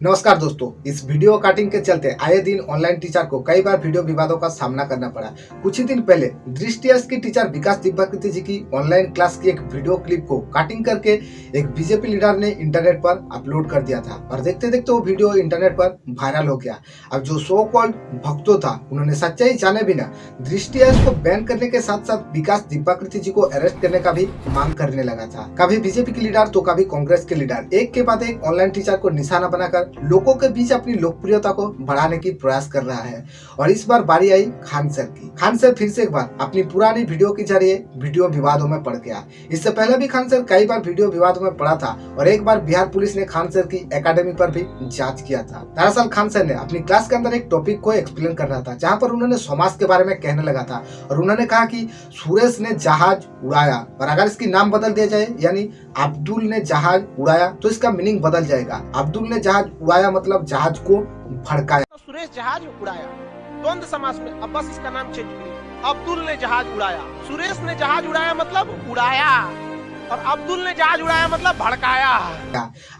नमस्कार दोस्तों, इस वीडियो काटिंग के चलते आए दिन ऑनलाइन टीचर को कई बार वीडियो विवादों का सामना करना पड़ा। कुछ ही दिन पहले दृष्टि की टीचर विकास दिव्याकृति जी की ऑनलाइन क्लास की एक वीडियो क्लिप को काटिंग करके एक बीजेपी लीडर ने इंटरनेट पर अपलोड कर दिया था और देखते देखते वो वीडियो इंटरनेट पर वायरल हो गया। अब जो सो कॉल्ड भक्तों था, उन्होंने सच्चाई जाने बिना दृष्टि को बैन करने के साथ साथ विकास दिव्याकृति जी को अरेस्ट करने का भी मांग करने लगा था। कभी बीजेपी के लीडर तो कभी कांग्रेस के लीडर एक के बाद एक ऑनलाइन टीचर को निशाना बनाकर लोगों के बीच अपनी लोकप्रियता को बढ़ाने की प्रयास कर रहा है। और इस बार बारी आई खान सर की। खान सर फिर से एक बार अपनी पुरानी वीडियो के ज़रिए वीडियो विवादों में पड़ गया। इससे पहले भी खान सर कई बार वीडियो विवादों में पड़ा था और एक बार बिहार पुलिस ने खान सर की एकेडमी पर भी जाँच किया था। दरअसल खान सर ने अपनी क्लास के अंदर एक टॉपिक को एक्सप्लेन कर रहा था, जहाँ पर उन्होंने समाज के बारे में कहने लगा था और उन्होंने कहा कि सुरेश ने जहाज़ उड़ाया और अगर इसकी नाम बदल दिया जाए, यानी अब्दुल ने जहाज़ उड़ाया तो इसका मीनिंग बदल जाएगा। अब्दुल ने जहाज़ उड़ाया मतलब जहाज़ को भड़काया। तो सुरेश जहाज़ उड़ाया। द्वंद समाज में, अब बस इसका नाम चेंज करिए अब्दुल ने जहाज़ उड़ाया। सुरेश ने जहाज़ उड़ाया मतलब उड़ाया। और अब्दुल ने जहाज़ उड़ाया मतलब भड़काया।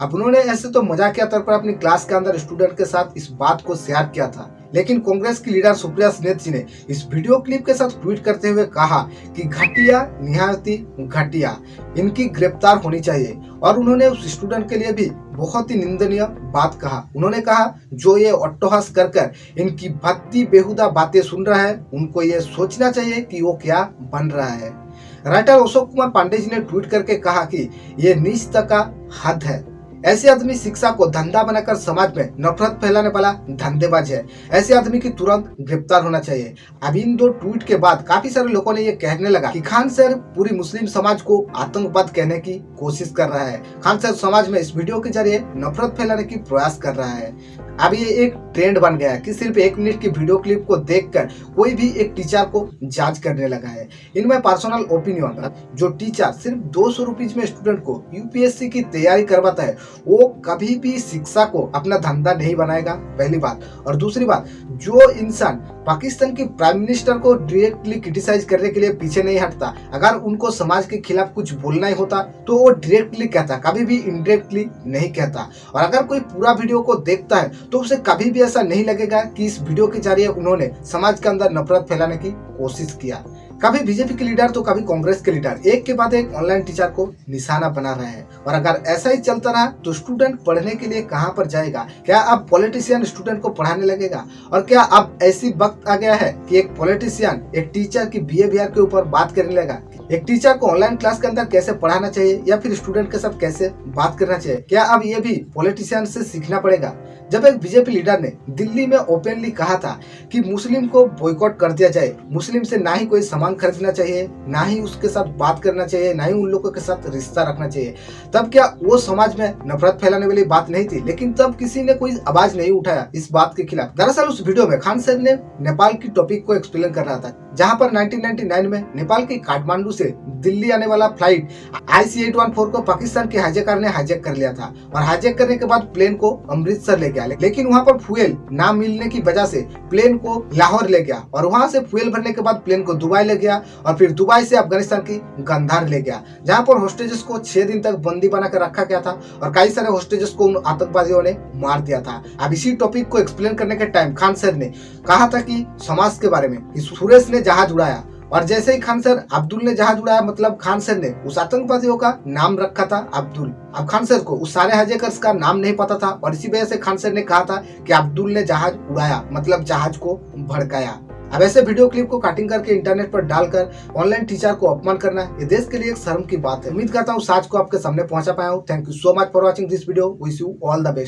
अब उन्होंने ऐसे तो मजाकिया तौर पर अपनी क्लास के अंदर स्टूडेंट के साथ इस बात को शेयर किया था। लेकिन कांग्रेस की लीडर सुप्रिया सिनेत जी ने इस वीडियो क्लिप के साथ ट्वीट करते हुए कहा कि घटिया, निहायती घटिया, इनकी गिरफ़्तार होनी चाहिए। और उन्होंने उस स्टूडेंट के लिए भी बहुत ही निंदनीय बात कहा। उन्होंने कहा, जो ये अट्टहास कर कर इनकी भक्ति बेहुदा बातें सुन रहा है, उनको ये सोचना चाहिए कि वो क्या बन रहा है। राइटर अशोक कुमार पांडे जी ने ट्वीट करके कहा कि ये नीचता का हद है। ऐसे आदमी शिक्षा को धंधा बनाकर समाज में नफरत फैलाने वाला धंधेबाज है। ऐसे आदमी की तुरंत गिरफ़्तार होना चाहिए। अब इन दो ट्वीट के बाद काफ़ी सारे लोगों ने ये कहने लगा कि खान सर पूरी मुस्लिम समाज को आतंकवाद कहने की कोशिश कर रहा है। खान सर समाज में इस वीडियो के ज़रिए नफरत फैलाने की प्रयास कर रहा है। अब ये एक ट्रेंड बन गया है कि सिर्फ़ एक मिनट की वीडियो क्लिप को देखकर कोई भी एक टीचर को जाँच करने लगा है। इनमें पर्सनल ओपिनियन जो टीचर सिर्फ़ दो सौ में स्टूडेंट को यूपीएससी की तैयारी करवाता है, वो कभी भी शिक्षा को अपना धंधा नहीं बनाएगा, पहली बात। और दूसरी बात, जो इंसान पाकिस्तान के प्राइम मिनिस्टर को डायरेक्टली क्रिटिसाइज करने के लिए पीछे नहीं हटता। अगर उनको समाज के खिलाफ कुछ बोलना ही होता तो वो डायरेक्टली कहता, कभी भी इनडायरेक्टली नहीं कहता। और अगर कोई पूरा वीडियो को देखता है तो उसे कभी भी ऐसा नहीं लगेगा कि इस वीडियो के ज़रिए उन्होंने समाज के अंदर नफरत फैलाने की कोशिश किया। कभी बीजेपी के लीडर तो कभी कांग्रेस के लीडर। एक के बाद एक ऑनलाइन टीचर को निशाना बना रहे हैं। और अगर ऐसा ही चलता रहा तो स्टूडेंट पढ़ने के लिए कहाँ पर जाएगा? क्या अब पॉलिटिशियन स्टूडेंट को पढ़ाने लगेगा? और क्या अब ऐसी वक्त आ गया है कि एक पॉलिटिशियन एक टीचर की बिहेवियर के ऊपर बात करने लगा? एक टीचर को ऑनलाइन क्लास के अंदर कैसे पढ़ाना चाहिए? या फिर स्टूडेंट के साथ कैसे बात करना चाहिए? क्या अब ये भी पॉलिटिशियन से सीखना पड़ेगा? जब एक बीजेपी लीडर ने दिल्ली में ओपनली कहा था कि मुस्लिम को बॉयकॉट कर दिया जाए, मुस्लिम से ना ही कोई सामान खरीदना चाहिए, ना ही उसके साथ बात करना चाहिए, ना ही उन लोगों के साथ रिश्ता रखना चाहिए। तब क्या वो समाज में नफरत फैलाने वाली बात नहीं थी? लेकिन तब किसी ने कोई आवाज़ नहीं उठाया इस बात के खिलाफ। दरअसल उस वीडियो में खान सर ने नेपाल की टॉपिक को एक्सप्लेन कर रहा था। जहाँ पर 1999 में नेपाल के काठमांडू से दिल्ली आने वाला flight I C eight one four को पाकिस्तान के हाईजेकर ने हाईजेक कर लिया था और हाईजेक करने के बाद प्लेन को अमृतसर ले गया। लेकिन वहाँ पर फ्यूल ना मिलने की वजह से प्लेन को लाहौर ले गया और वहाँ से फ्यूल भरने के बाद प्लेन को दुबई ले गया और फिर दुबई से अफ़गानिस्तान की गंधार ले गया, जहाँ पर होस्टेजेस को छह दिन तक बंदी बनाकर रखा गया था और कई सारे होस्टेजेस को उन आतंकवादियों ने मार दिया था। अब इसी टॉपिक को एक्सप्लेन करने के टाइम खान सर ने कहा था कि समाज के बारे में। सुरेश ने जहाज़ उड़ाया। और जैसे ही खान सर अब्दुल ने जहाज़ उड़ाया मतलब खान सर ने उस आतंकवादियों का नाम रखा था अब्दुल। अब खान सर को उस सारे हजेकर्स का नाम नहीं पता था और इसी वजह से खान सर ने कहा था कि अब्दुल ने जहाज़ उड़ाया मतलब जहाज़ को भड़काया। अब ऐसे वीडियो क्लिप को कटिंग करके इंटरनेट पर डालकर ऑनलाइन टीचर को अपमान करना, ये देश के लिए एक शर्म की बात है। उम्मीद करता हूँ साज को आपके सामने पहुँचा पाया हूँ। Thank you so much for watching this video wish you all the best